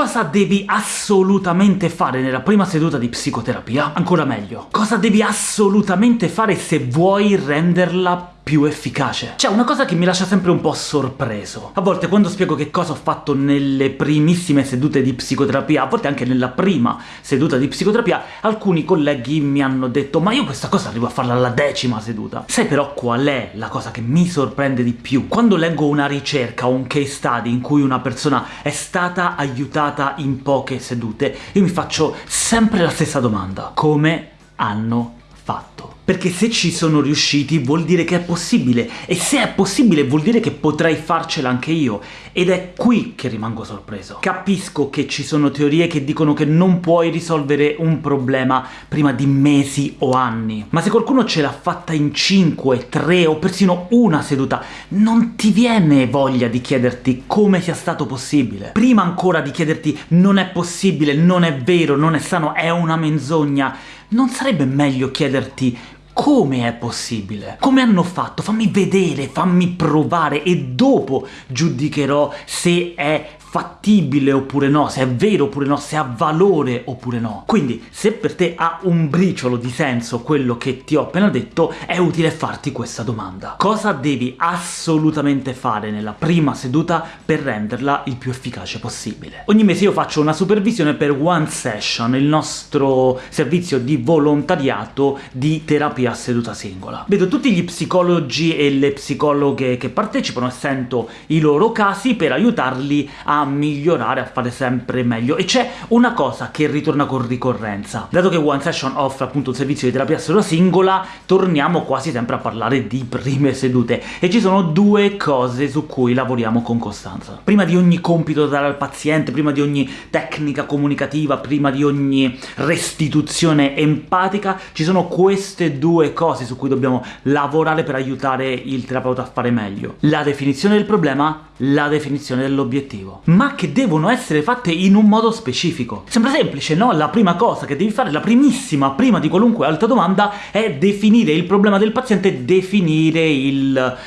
Cosa devi assolutamente fare nella prima seduta di psicoterapia? Ancora meglio, cosa devi assolutamente fare se vuoi renderla più efficace. C'è una cosa che mi lascia sempre un po' sorpreso. A volte quando spiego che cosa ho fatto nelle primissime sedute di psicoterapia, a volte anche nella prima seduta di psicoterapia, alcuni colleghi mi hanno detto «Ma io questa cosa arrivo a farla alla decima seduta». Sai però qual è la cosa che mi sorprende di più? Quando leggo una ricerca o un case study in cui una persona è stata aiutata in poche sedute, io mi faccio sempre la stessa domanda. Come hanno fatto. Perché se ci sono riusciti vuol dire che è possibile, e se è possibile vuol dire che potrei farcela anche io, ed è qui che rimango sorpreso. Capisco che ci sono teorie che dicono che non puoi risolvere un problema prima di mesi o anni, ma se qualcuno ce l'ha fatta in 5, 3 o persino una seduta, non ti viene voglia di chiederti come sia stato possibile. Prima ancora di chiederti non è possibile, non è vero, non è sano, è una menzogna, non sarebbe meglio chiederti come è possibile? Come hanno fatto? Fammi vedere, fammi provare e dopo giudicherò se è fattibile oppure no, se è vero oppure no, se ha valore oppure no. Quindi, se per te ha un briciolo di senso quello che ti ho appena detto, è utile farti questa domanda. Cosa devi assolutamente fare nella prima seduta per renderla il più efficace possibile? Ogni mese io faccio una supervisione per One Session, il nostro servizio di volontariato di terapia a seduta singola. Vedo tutti gli psicologi e le psicologhe che partecipano e sento i loro casi per aiutarli a migliorare, a fare sempre meglio. E c'è una cosa che ritorna con ricorrenza. Dato che One Session offre appunto un servizio di terapia seduta singola, torniamo quasi sempre a parlare di prime sedute, e ci sono due cose su cui lavoriamo con costanza. Prima di ogni compito da dare al paziente, prima di ogni tecnica comunicativa, prima di ogni restituzione empatica, ci sono queste due cose su cui dobbiamo lavorare per aiutare il terapeuta a fare meglio. La definizione del problema, la definizione dell'obiettivo ma che devono essere fatte in un modo specifico. Sembra semplice, no? La prima cosa che devi fare, la primissima, prima di qualunque altra domanda, è definire il problema del paziente, definire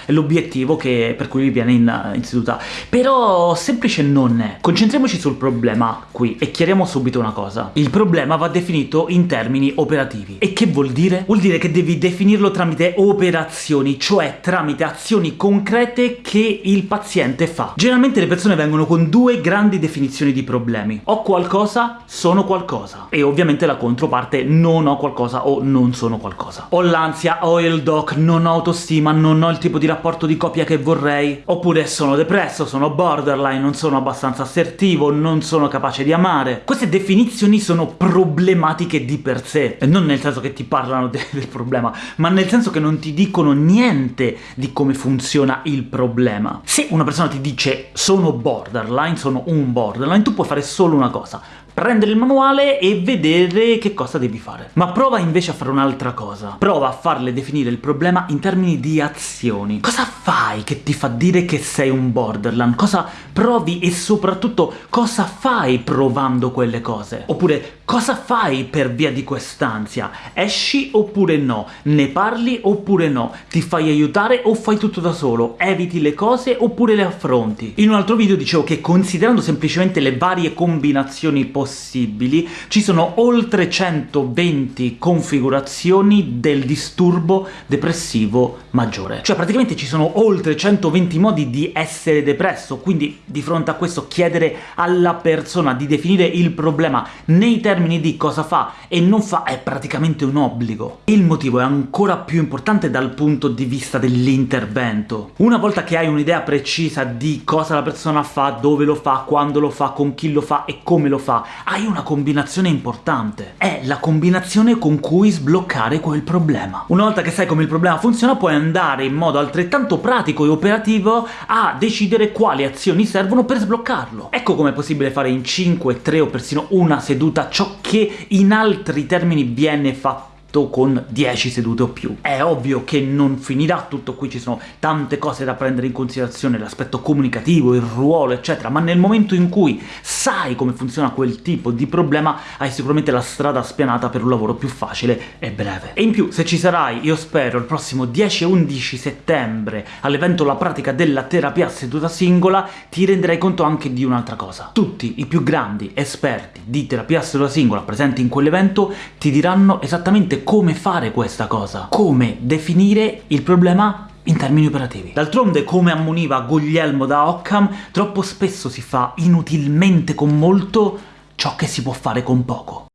l'obiettivo per cui viene in, seduta. Però semplice non è. Concentriamoci sul problema qui, e chiariamo subito una cosa. Il problema va definito in termini operativi. E che vuol dire? Vuol dire che devi definirlo tramite operazioni, cioè tramite azioni concrete che il paziente fa. Generalmente le persone vengono con due grandi definizioni di problemi. Ho qualcosa, sono qualcosa. E ovviamente la controparte non ho qualcosa o non sono qualcosa. Ho l'ansia, ho il doc, non ho autostima, non ho il tipo di rapporto di coppia che vorrei. Oppure sono depresso, sono borderline, non sono abbastanza assertivo, non sono capace di amare. Queste definizioni sono problematiche di per sé, e non nel senso che ti parlano de del problema, ma nel senso che non ti dicono niente di come funziona il problema. Se una persona ti dice sono borderline, sono un borderline, tu puoi fare solo una cosa, prendere il manuale e vedere che cosa devi fare. Ma prova invece a fare un'altra cosa. Prova a farle definire il problema in termini di azioni. Cosa fai che ti fa dire che sei un borderline? Cosa provi e soprattutto cosa fai provando quelle cose? Oppure cosa fai per via di quest'ansia? Esci oppure no? Ne parli oppure no? Ti fai aiutare o fai tutto da solo? Eviti le cose oppure le affronti? In un altro video dicevo che considerando semplicemente le varie combinazioni possibili possibili, ci sono oltre 120 configurazioni del disturbo depressivo maggiore. Cioè praticamente ci sono oltre 120 modi di essere depresso, quindi di fronte a questo chiedere alla persona di definire il problema nei termini di cosa fa e non fa è praticamente un obbligo. Il motivo è ancora più importante dal punto di vista dell'intervento. Una volta che hai un'idea precisa di cosa la persona fa, dove lo fa, quando lo fa, con chi lo fa e come lo fa, hai una combinazione importante. È la combinazione con cui sbloccare quel problema. Una volta che sai come il problema funziona, puoi andare in modo altrettanto pratico e operativo a decidere quali azioni servono per sbloccarlo. Ecco come è possibile fare in 5, 3 o persino una seduta ciò che in altri termini viene fatto rispetto con 10 sedute o più. È ovvio che non finirà tutto qui, ci sono tante cose da prendere in considerazione, l'aspetto comunicativo, il ruolo, eccetera, ma nel momento in cui sai come funziona quel tipo di problema, hai sicuramente la strada spianata per un lavoro più facile e breve. E in più, se ci sarai, io spero, il prossimo 10 e 11 settembre, all'evento La pratica della terapia seduta singola, ti renderai conto anche di un'altra cosa. Tutti i più grandi esperti di terapia seduta singola presenti in quell'evento ti diranno esattamente come fare questa cosa, come definire il problema in termini operativi. D'altronde, come ammoniva Guglielmo da Occam, troppo spesso si fa inutilmente con molto ciò che si può fare con poco.